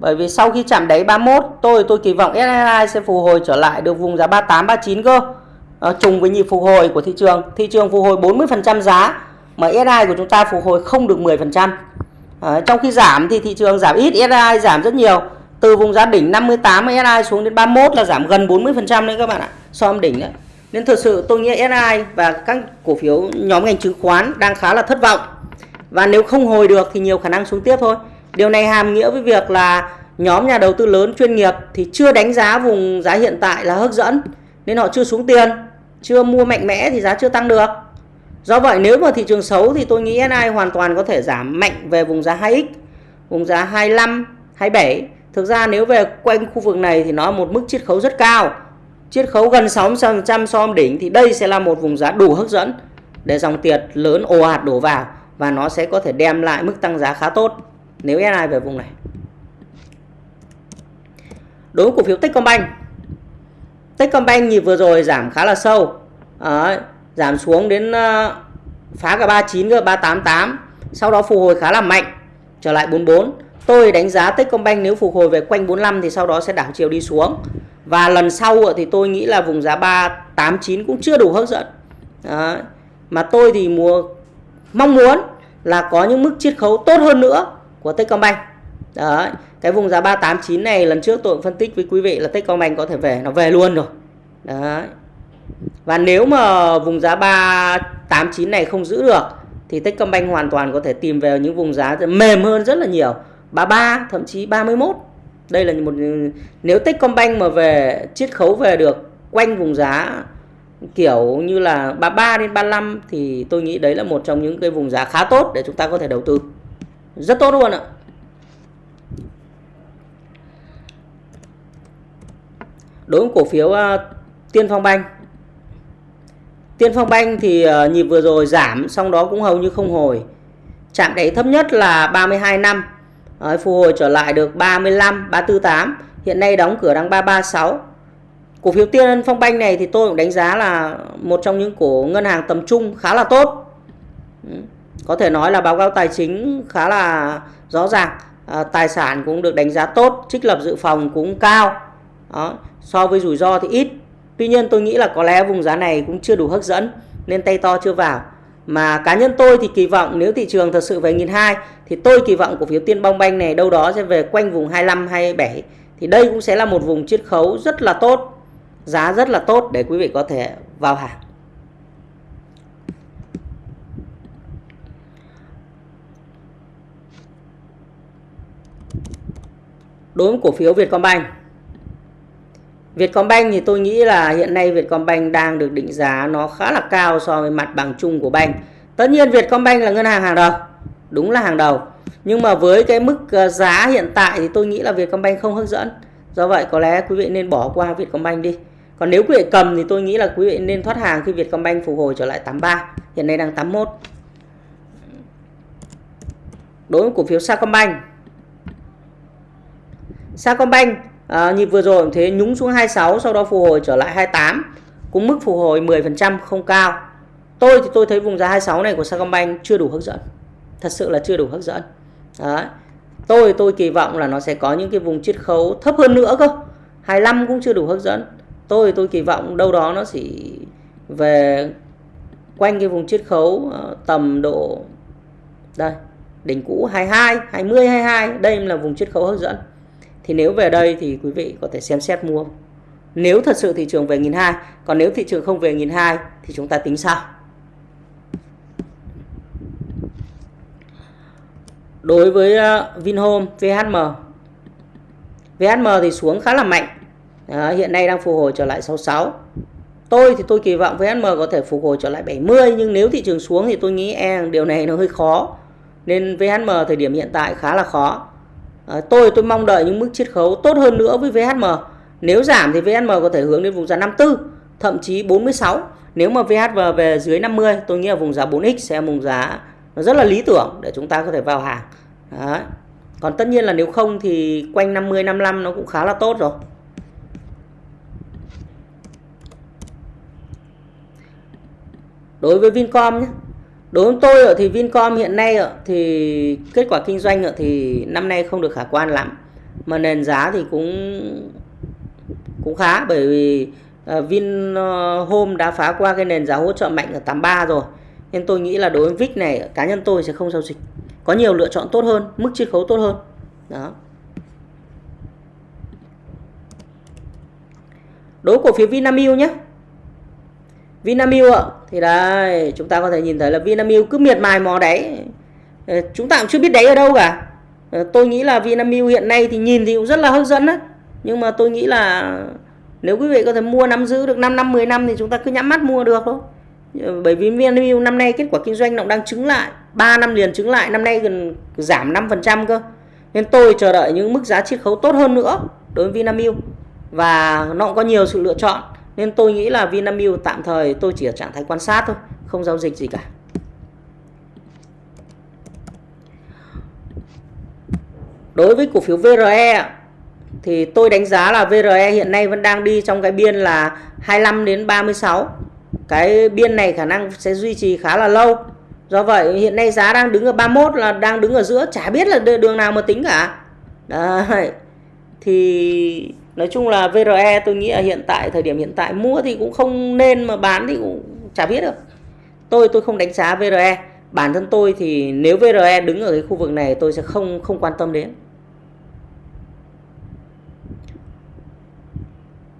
Bởi vì sau khi chạm đáy 31 tôi tôi kỳ vọng SSI sẽ phục hồi trở lại được vùng giá 38 39 cơ. À, trùng với nhịp phục hồi của thị trường. Thị trường phục hồi 40% giá mà SSI của chúng ta phục hồi không được 10% à, ờ, trong khi giảm thì thị trường giảm ít SSI giảm rất nhiều. Từ vùng giá đỉnh 58 SSI xuống đến 31 là giảm gần 40% đấy các bạn ạ. So với đỉnh đấy nên thực sự tôi nghĩ SI và các cổ phiếu nhóm ngành chứng khoán đang khá là thất vọng. Và nếu không hồi được thì nhiều khả năng xuống tiếp thôi. Điều này hàm nghĩa với việc là nhóm nhà đầu tư lớn chuyên nghiệp thì chưa đánh giá vùng giá hiện tại là hấp dẫn, nên họ chưa xuống tiền, chưa mua mạnh mẽ thì giá chưa tăng được. Do vậy nếu mà thị trường xấu thì tôi nghĩ SI hoàn toàn có thể giảm mạnh về vùng giá 2x vùng giá 25 27 thực ra nếu về quanh khu vực này thì nó một mức chiết khấu rất cao chiết khấu gần 60% so với đỉnh thì đây sẽ là một vùng giá đủ hấp dẫn để dòng tiền lớn ồ ạt đổ vào và nó sẽ có thể đem lại mức tăng giá khá tốt. Nếu SI về vùng này. Đối với cổ phiếu Techcombank. Techcombank nhịp vừa rồi giảm khá là sâu. À, giảm xuống đến uh, phá cả 39 cơ 388 sau đó phục hồi khá là mạnh trở lại 44 tôi đánh giá Techcombank nếu phục hồi về quanh 45 thì sau đó sẽ đảo chiều đi xuống và lần sau thì tôi nghĩ là vùng giá 389 cũng chưa đủ hấp dẫn Đấy. mà tôi thì mua mong muốn là có những mức chiết khấu tốt hơn nữa của Techcombank Đấy. Cái vùng giá 389 này, lần trước tôi cũng phân tích với quý vị là Techcombank có thể về, nó về luôn rồi. Đấy. Và nếu mà vùng giá 389 này không giữ được, thì Techcombank hoàn toàn có thể tìm về những vùng giá mềm hơn rất là nhiều. 33 thậm chí 31. Đây là một nếu Techcombank mà về chiết khấu về được quanh vùng giá kiểu như là 33 đến 35 thì tôi nghĩ đấy là một trong những cái vùng giá khá tốt để chúng ta có thể đầu tư. Rất tốt luôn ạ. đối với cổ phiếu uh, Tiên Phong Banh Tiên Phong Banh thì uh, nhịp vừa rồi giảm xong đó cũng hầu như không hồi chạm đáy thấp nhất là 32 năm Đấy, phục hồi trở lại được 35 348 hiện nay đóng cửa đang 336 cổ phiếu Tiên Phong Banh này thì tôi cũng đánh giá là một trong những cổ ngân hàng tầm trung khá là tốt. Ừ, có thể nói là báo cáo tài chính khá là rõ ràng. À, tài sản cũng được đánh giá tốt trích lập dự phòng cũng cao. Đó so với rủi ro thì ít. Tuy nhiên tôi nghĩ là có lẽ vùng giá này cũng chưa đủ hấp dẫn nên tay to chưa vào mà cá nhân tôi thì kỳ vọng nếu thị trường thật sự về nghìn hai, thì tôi kỳ vọng cổ phiếu tiên bong banh này đâu đó sẽ về quanh vùng 25 27 thì đây cũng sẽ là một vùng chiết khấu rất là tốt, giá rất là tốt để quý vị có thể vào hàng. Đối với cổ phiếu Vietcombank Vietcombank thì tôi nghĩ là hiện nay Vietcombank đang được định giá nó khá là cao so với mặt bằng chung của bank. Tất nhiên Vietcombank là ngân hàng hàng đầu, đúng là hàng đầu. Nhưng mà với cái mức ờ, giá hiện tại thì tôi nghĩ là Vietcombank không hấp dẫn. Do vậy có lẽ quý vị nên bỏ qua Vietcombank đi. Còn nếu quý vị cầm thì tôi nghĩ là quý vị nên thoát hàng khi Vietcombank phục hồi trở lại 83, hiện nay đang 81. Đối với cổ phiếu Sacombank. Sacombank à, nhịp vừa rồi cũng thế nhúng xuống 26 sau đó phục hồi trở lại 28 cũng mức phục hồi 10% không cao. Tôi thì tôi thấy vùng giá 26 này của Sacombank chưa đủ hấp dẫn. Thật sự là chưa đủ hấp dẫn. Đấy. tôi tôi kỳ vọng là nó sẽ có những cái vùng chiết khấu thấp hơn nữa cơ. 25 cũng chưa đủ hấp dẫn. Tôi tôi kỳ vọng đâu đó nó chỉ về quanh cái vùng chiết khấu ờ, tầm độ đây đỉnh cũ 22 20 22 đây là vùng chiết khấu hấp dẫn thì nếu về đây thì quý vị có thể xem xét mua. Nếu thật sự thị trường về nghìn hai còn nếu thị trường không về nghìn hai thì chúng ta tính sao đối với ờ, Vinhome VHM VHM thì xuống khá là mạnh. À, hiện nay đang phục hồi trở lại 66 tôi thì tôi kỳ vọng VHM có thể phục hồi trở lại 70 nhưng nếu thị trường xuống thì tôi nghĩ e điều này nó hơi khó. Nên VHM thời điểm hiện tại khá là khó à, tôi tôi mong đợi những mức chiết khấu tốt hơn nữa với VHM nếu giảm thì VHM có thể hướng đến vùng giá 54 thậm chí 46 nếu mà VHM về dưới 50 tôi nghĩ là vùng giá 4x sẽ là vùng giá nó rất là lý tưởng để chúng ta có thể vào hàng. Đấy. còn tất nhiên là nếu không thì quanh 50 55 nó cũng khá là tốt rồi. Đối với Vincom nhé đối với tôi thì Vincom hiện nay thì kết quả kinh doanh thì năm nay không được khả quan lắm. Mà nền giá thì cũng cũng khá, bởi vì ờ, Vinhome đã phá qua cái nền giá hỗ trợ mạnh ở 83 rồi. Nên tôi nghĩ là đối với VIX này, cá nhân tôi sẽ không giao dịch. Có nhiều lựa chọn tốt hơn, mức chiết khấu tốt hơn. Đó. Đối cổ phiếu Vinamilk nhé Vinamilk ạ. Thì đây, chúng ta có thể nhìn thấy là Vinamilk cứ miệt mài mò đáy. Ờ, chúng ta cũng chưa biết đáy ở đâu cả. Ờ, tôi nghĩ là Vinamilk hiện nay thì nhìn thì cũng rất là hấp dẫn đấy nhưng mà tôi nghĩ là nếu quý vị có thể mua nắm giữ được 5 năm 10 năm thì chúng ta cứ nhắm mắt mua được thôi. Ờ, bởi vì Vinamilk năm nay kết quả kinh doanh nó đang chứng lại. 3 năm liền chứng lại, năm nay gần giảm 5% cơ. Nên tôi chờ đợi những mức giá chiết khấu tốt hơn nữa đối với Vinamilk. Và nó cũng có nhiều sự lựa chọn nên tôi nghĩ là Vinamilk tạm thời, tôi chỉ ở trạng thái quan sát thôi, không giao dịch gì cả. Đối với cổ phiếu VRE thì tôi đánh giá là VRE hiện nay vẫn đang đi trong cái biên là 25 đến 36 cái biên này khả năng sẽ duy trì khá là lâu. Do vậy, hiện nay giá đang đứng ở 31 là đang đứng ở giữa, chả biết là đường nào mà tính cả. Đấy. Thì nói chung là VRE tôi nghĩ là hiện tại thời điểm hiện tại mua thì cũng không nên mà bán thì cũng chả biết được. Tôi tôi không đánh giá VRE bản thân tôi thì nếu VRE đứng ở cái khu vực này tôi sẽ không không quan tâm đến.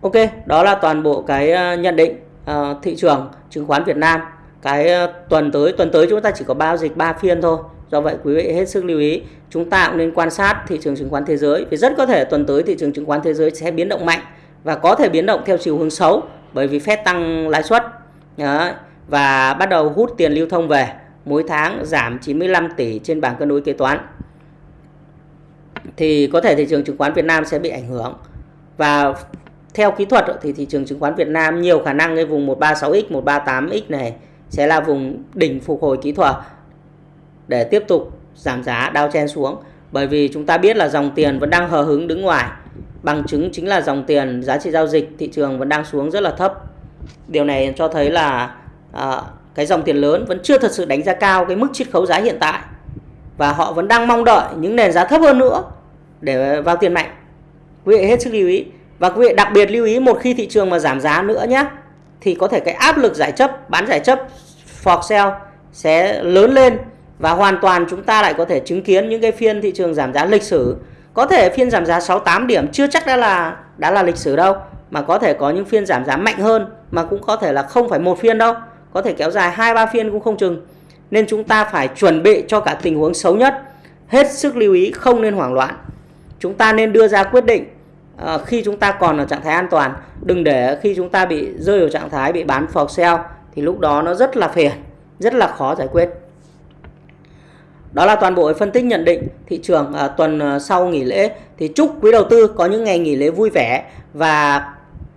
Ok đó là toàn bộ cái ờ, nhận định uh, thị trường chứng khoán Việt Nam. Cái uh, tuần tới tuần tới chúng ta chỉ có bao dịch 3 phiên thôi. Do vậy quý vị hết sức lưu ý, chúng ta cũng nên quan sát thị trường chứng khoán thế giới vì rất có thể tuần tới thị trường chứng khoán thế giới sẽ biến động mạnh và có thể biến động theo chiều hướng xấu bởi vì Fed tăng lãi suất. Và bắt đầu hút tiền lưu thông về mỗi tháng giảm 95 tỷ trên bảng cân đối kế toán. Thì có thể thị trường chứng khoán Việt Nam sẽ bị ảnh hưởng. Và theo kỹ thuật thì thị trường chứng khoán Việt Nam nhiều khả năng cái vùng 136x 138x này sẽ là vùng đỉnh phục hồi kỹ thuật để tiếp tục giảm giá đao chen xuống. Bởi vì chúng ta biết là dòng tiền vẫn đang hờ hứng đứng ngoài. Bằng chứng chính là dòng tiền giá trị giao dịch thị trường vẫn đang xuống rất là thấp. Điều này cho thấy là à, cái dòng tiền lớn vẫn chưa thật sự đánh giá cao cái mức chiết khấu giá hiện tại. Và họ vẫn đang mong đợi những nền giá thấp hơn nữa để vào tiền mạnh. Quý vị hết sức lưu ý. Và quý vị đặc biệt lưu ý một khi thị trường mà giảm giá nữa nhé thì có thể cái áp lực giải chấp bán giải chấp for sale sẽ lớn lên và hoàn toàn chúng ta lại có thể chứng kiến những cái phiên thị trường giảm giá lịch sử. Có thể phiên giảm giá 68 điểm chưa chắc đã là đã là lịch sử đâu mà có thể có những phiên giảm giá mạnh hơn mà cũng có thể là không phải một phiên đâu. Có thể kéo dài hai ba phiên cũng không chừng. Nên chúng ta phải chuẩn bị cho cả tình huống xấu nhất. Hết sức lưu ý không nên hoảng loạn. Chúng ta nên đưa ra quyết định uh, khi chúng ta còn ở trạng thái an toàn. Đừng để khi chúng ta bị rơi vào trạng thái bị bán for sale thì lúc đó nó rất là phiền rất là khó giải quyết đó là toàn bộ phân tích nhận định thị trường à, tuần à, sau nghỉ lễ thì chúc quý đầu tư có những ngày nghỉ lễ vui vẻ và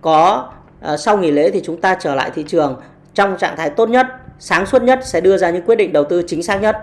có à, sau nghỉ lễ thì chúng ta trở lại thị trường trong trạng thái tốt nhất, sáng suốt nhất sẽ đưa ra những quyết định đầu tư chính xác nhất.